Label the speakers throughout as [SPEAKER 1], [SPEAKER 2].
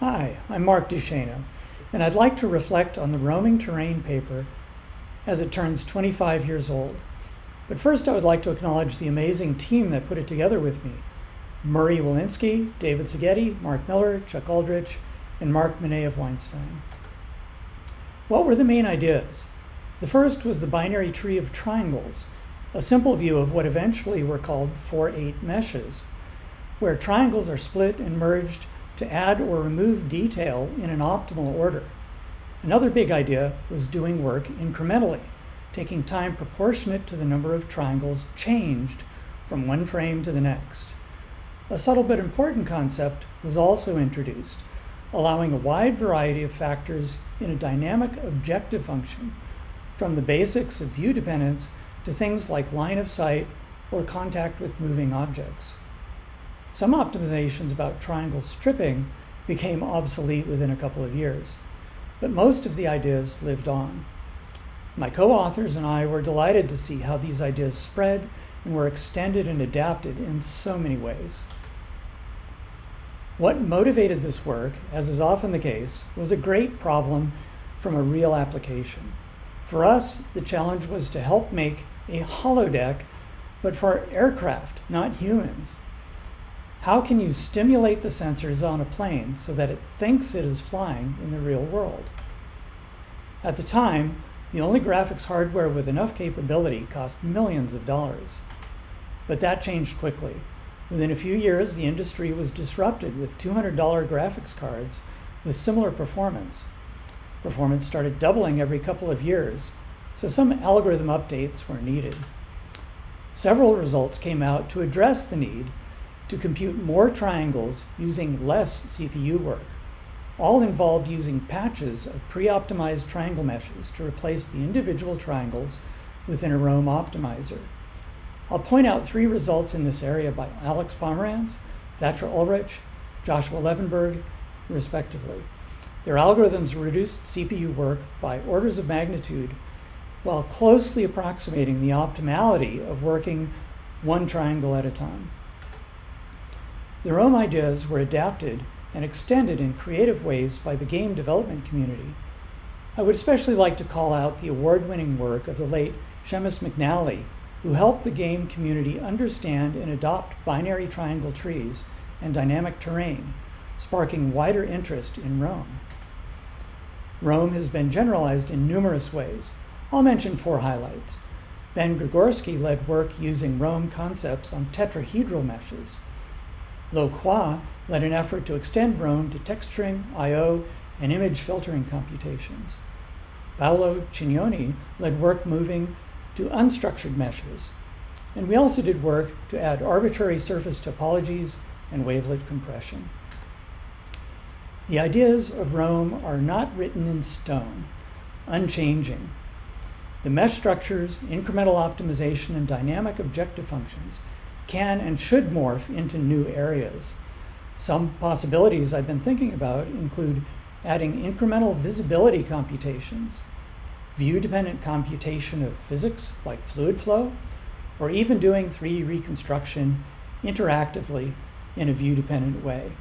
[SPEAKER 1] Hi, I'm Mark Duchaineau, and I'd like to reflect on the roaming terrain paper as it turns 25 years old. But first I would like to acknowledge the amazing team that put it together with me. Murray Wolinsky, David Sigeti, Mark Miller, Chuck Aldrich, and Mark Mineev-Weinstein. What were the main ideas? The first was the binary tree of triangles, a simple view of what eventually were called 4-8 meshes, where triangles are split and merged to add or remove detail in an optimal order. Another big idea was doing work incrementally, taking time proportionate to the number of triangles changed from one frame to the next. A subtle but important concept was also introduced, allowing a wide variety of factors in a dynamic objective function, from the basics of view dependence to things like line of sight or contact with moving objects. Some optimizations about triangle stripping became obsolete within a couple of years, but most of the ideas lived on. My co-authors and I were delighted to see how these ideas spread and were extended and adapted in so many ways. What motivated this work, as is often the case, was a great problem from a real application. For us, the challenge was to help make a holodeck, but for aircraft, not humans. How can you stimulate the sensors on a plane so that it thinks it is flying in the real world? At the time, the only graphics hardware with enough capability cost millions of dollars. But that changed quickly. Within a few years, the industry was disrupted with $200 graphics cards with similar performance. Performance started doubling every couple of years, so some algorithm updates were needed. Several results came out to address the need to compute more triangles using less CPU work. All involved using patches of pre-optimized triangle meshes to replace the individual triangles within a ROAM optimizer. I'll point out three results in this area by Alex Pomeranz, Thatcher Ulrich, Joshua Levenberg, respectively. Their algorithms reduced CPU work by orders of magnitude while closely approximating the optimality of working one triangle at a time. Their own ideas were adapted and extended in creative ways by the game development community. I would especially like to call out the award-winning work of the late Seamus McNally, who helped the game community understand and adopt binary triangle trees and dynamic terrain, sparking wider interest in ROAM. ROAM has been generalized in numerous ways. I'll mention four highlights. Ben Gregorski led work using ROAM concepts on tetrahedral meshes. Lok Hwa led an effort to extend ROAM to texturing, I.O., and image filtering computations. Paolo Cignoni led work moving to unstructured meshes. And we also did work to add arbitrary surface topologies and wavelet compression. The ideas of ROAM are not written in stone, unchanging. The mesh structures, incremental optimization, and dynamic objective functions can and should morph into new areas. Some possibilities I've been thinking about include adding incremental visibility computations, view-dependent computation of physics like fluid flow, or even doing 3D reconstruction interactively in a view-dependent way.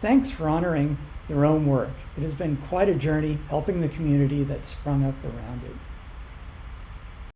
[SPEAKER 1] Thanks for honoring the ROAM work. It has been quite a journey helping the community that sprung up around it.